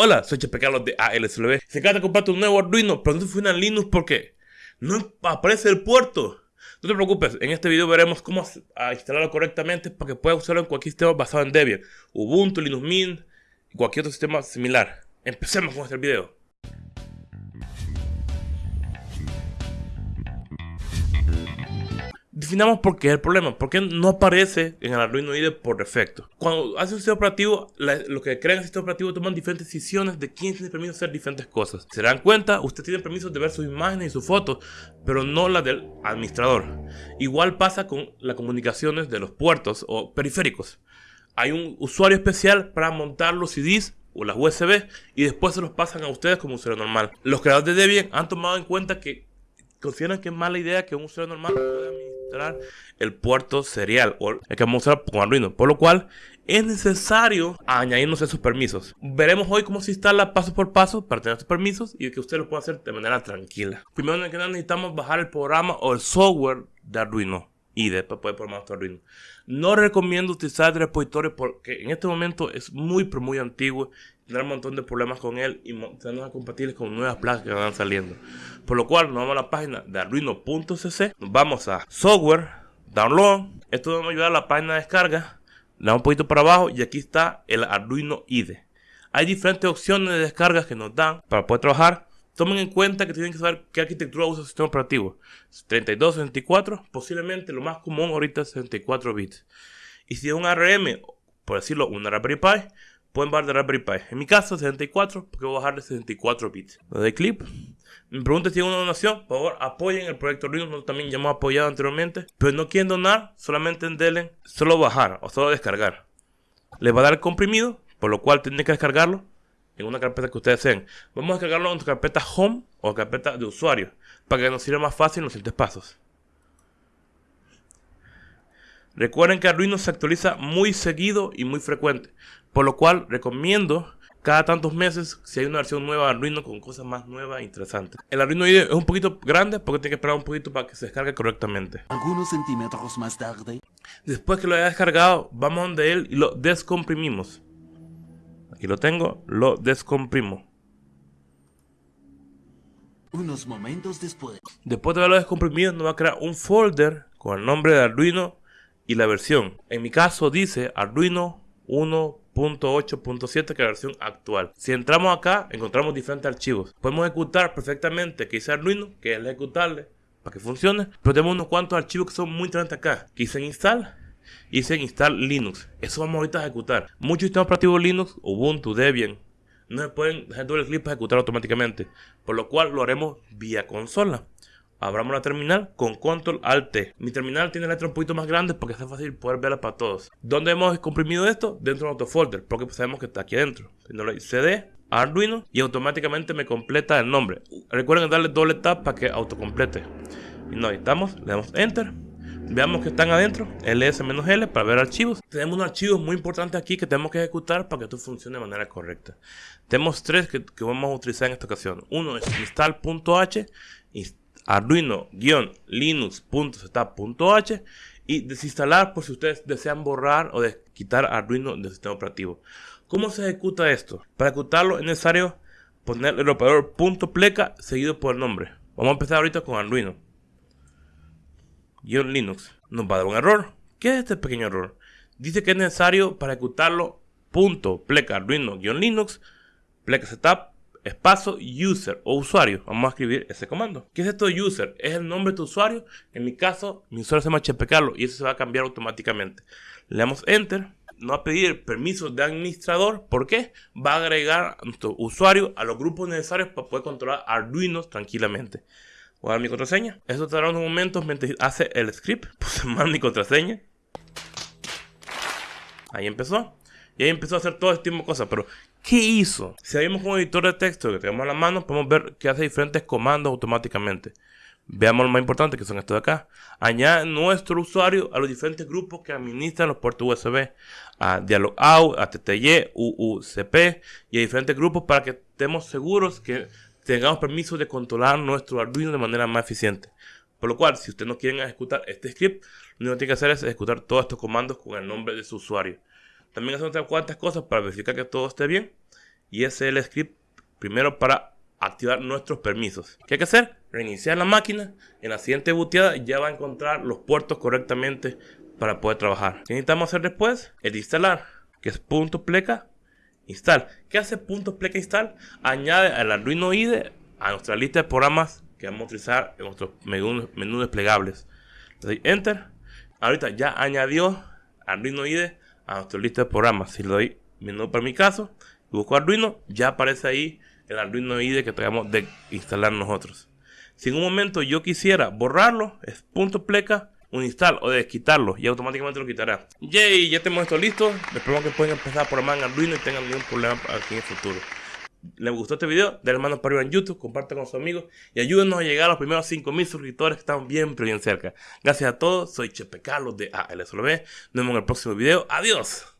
Hola, soy Chepe Carlos de ALSLB. Se acaba de comprar un nuevo Arduino, pero no funciona en Linux porque no aparece el puerto. No te preocupes, en este video veremos cómo instalarlo correctamente para que puedas usarlo en cualquier sistema basado en Debian, Ubuntu, Linux Mint y cualquier otro sistema similar. Empecemos con este video. Definamos por qué es el problema, porque no aparece en el Arduino IDE por defecto. Cuando hace un sistema operativo, lo que crea el sistema operativo toman diferentes decisiones de quién tiene permiso de hacer diferentes cosas. Se dan cuenta, usted tiene permiso de ver sus imágenes y sus fotos, pero no la del administrador. Igual pasa con las comunicaciones de los puertos o periféricos. Hay un usuario especial para montar los CDs o las USB y después se los pasan a ustedes como usuario normal. Los creadores de Debian han tomado en cuenta que consideran que es mala idea que un usuario normal pueda el puerto serial o el que vamos a usar con Arduino, por lo cual es necesario añadirnos esos permisos. Veremos hoy cómo se instala paso por paso para tener estos permisos y que usted lo pueda hacer de manera tranquila. Primero necesitamos bajar el programa o el software de Arduino y después puede programar Arduino. No recomiendo utilizar el repositorio porque en este momento es muy pero muy antiguo tener un montón de problemas con él y tenernos compatibles con nuevas placas que van saliendo. Por lo cual nos vamos a la página de arduino.cc, vamos a software, download, esto nos va a ayudar a la página de descarga, le damos un poquito para abajo y aquí está el Arduino IDE. Hay diferentes opciones de descargas que nos dan para poder trabajar Tomen en cuenta que tienen que saber qué arquitectura usa el sistema operativo. 32, 64, posiblemente lo más común ahorita es 64 bits. Y si es un ARM, por decirlo, una Raspberry Pi, pueden bajar de Raspberry Pi. En mi caso, 64, porque voy a bajar de 64 bits. Le doy clip. Me preguntan si hay una donación. Por favor, apoyen el proyecto Linux, también ya hemos apoyado anteriormente. Pero no quieren donar, solamente en Delen, solo bajar o solo descargar. Les va a dar el comprimido, por lo cual tienen que descargarlo en una carpeta que ustedes deseen. Vamos a descargarlo en nuestra carpeta Home o carpeta de usuario para que nos sirva más fácil en los siguientes pasos. Recuerden que Arduino se actualiza muy seguido y muy frecuente, por lo cual recomiendo cada tantos meses si hay una versión nueva de Arduino con cosas más nuevas e interesantes. El Arduino IDE es un poquito grande porque tiene que esperar un poquito para que se descargue correctamente. Algunos centímetros más tarde. Después que lo haya descargado, vamos donde él y lo descomprimimos. Aquí lo tengo, lo descomprimo. Unos momentos después. Después de haberlo descomprimido, nos va a crear un folder con el nombre de Arduino y la versión. En mi caso dice Arduino 1.8.7 que es la versión actual. Si entramos acá, encontramos diferentes archivos. Podemos ejecutar perfectamente que dice Arduino, que es ejecutable para que funcione. Pero tenemos unos cuantos archivos que son muy interesantes acá. Que dicen install y se install Linux. Eso vamos ahorita a ejecutar. Muchos sistemas operativos Linux, Ubuntu, Debian, no se pueden dejar doble clic para ejecutar automáticamente, por lo cual lo haremos vía consola. Abramos la terminal con Control Alt T. Mi terminal tiene letras un poquito más grandes porque es fácil poder verla para todos. ¿Dónde hemos comprimido esto? Dentro de nuestro folder, porque sabemos que está aquí adentro. CD, Arduino y automáticamente me completa el nombre. Recuerden darle doble tap para que autocomplete. Y nos editamos, le damos Enter Veamos que están adentro, ls-l para ver archivos. Tenemos un archivo muy importante aquí que tenemos que ejecutar para que esto funcione de manera correcta. Tenemos tres que, vamos a utilizar en esta ocasión. Uno es install.h, arduino-linux.setup.h y desinstalar por si ustedes desean borrar o quitar Arduino del sistema operativo. ¿Cómo se ejecuta esto? Para ejecutarlo es necesario poner el operador .pleca seguido por el nombre. Vamos a empezar ahorita con Arduino. Linux nos va a dar un error. ¿Qué es este pequeño error? Dice que es necesario para ejecutarlo punto pleca arduino-linux pleca setup espacio user o usuario. Vamos a escribir ese comando. ¿Qué es esto de user? Es el nombre de tu usuario. En mi caso, mi usuario se llama Chepecarlo y eso se va a cambiar automáticamente. Le damos enter. No va a pedir permiso de administrador. ¿Por qué? Va a agregar a nuestro usuario a los grupos necesarios para poder controlar Arduino tranquilamente. Voy a dar mi contraseña. Eso tardará unos momentos mientras hace el script. Puse mal mi contraseña. Ahí empezó. Y ahí empezó a hacer todo este tipo de cosas. Pero, ¿qué hizo? Si abrimos un editor de texto que tenemos a la mano, podemos ver que hace diferentes comandos automáticamente. Veamos lo más importante que son estos de acá. Añade nuestro usuario a los diferentes grupos que administran los puertos USB. A Dialog Out, a TTY, UUCP y a diferentes grupos para que estemos seguros que tengamos permiso de controlar nuestro Arduino de manera más eficiente. Por lo cual, si ustedes no quieren ejecutar este script, lo único que tienen que hacer es ejecutar todos estos comandos con el nombre de su usuario. También hacen otras cuantas cosas para verificar que todo esté bien. Y ese es el script primero para activar nuestros permisos. ¿Qué hay que hacer? Reiniciar la máquina. En la siguiente booteada ya va a encontrar los puertos correctamente para poder trabajar. ¿Qué necesitamos hacer después? El instalar, que es punto pleca install. ¿Qué hace punto pleca install? Añade al Arduino IDE a nuestra lista de programas que vamos a utilizar en nuestros menús, desplegables. Le doy enter. Ahorita ya añadió Arduino IDE a nuestra lista de programas. Si le doy menú para mi caso busco Arduino, ya aparece ahí el Arduino IDE que tengamos de instalar nosotros. Si en un momento yo quisiera borrarlo, es punto pleca un install o de quitarlo y automáticamente lo quitará. Yay, ya tenemos esto listo. Espero que puedan empezar a programar en Arduino y tengan ningún problema aquí en el futuro. ¿Les gustó este video? Denle mano para arriba en YouTube, compartan con sus amigos y ayúdenos a llegar a los primeros 5000 suscriptores que están bien, pero bien cerca. Gracias a todos, soy Chepe Carlos de ALSLB. Nos vemos en el próximo video. Adiós.